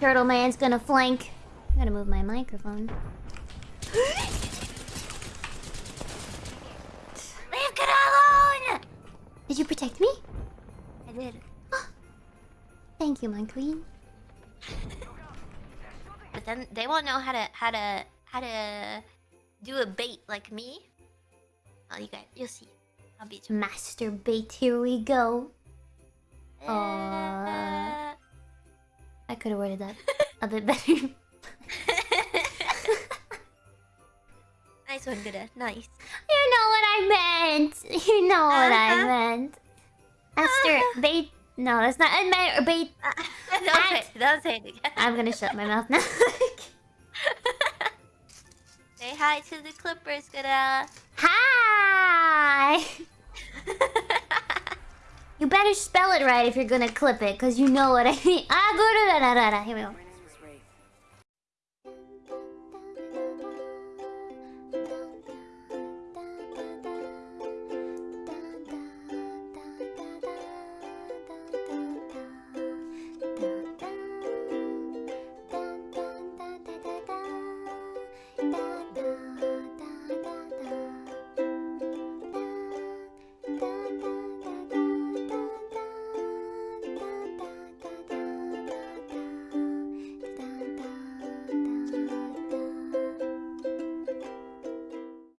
Turtle Man's gonna flank. I gotta move my microphone. Leave Gura alone! Did you protect me? I did. Ah. Thank you, my queen. But then they won't know how to how to how to do a bait like me. Oh, you guys, you'll see. I'll beat you. Master bait, here we go. Could have worded that a bit better. nice one, Gura. Nice. You know what I meant. You know what I Uh-huh. meant. Master bait. No, that's not. I meant bait. don't say it. Don't say it again. I'm gonna shut my mouth now. Say hi to the Clippers, Gura. Hi. You better spell it right if you're gonna clip it, cause you know what I mean. Ah. Here we go.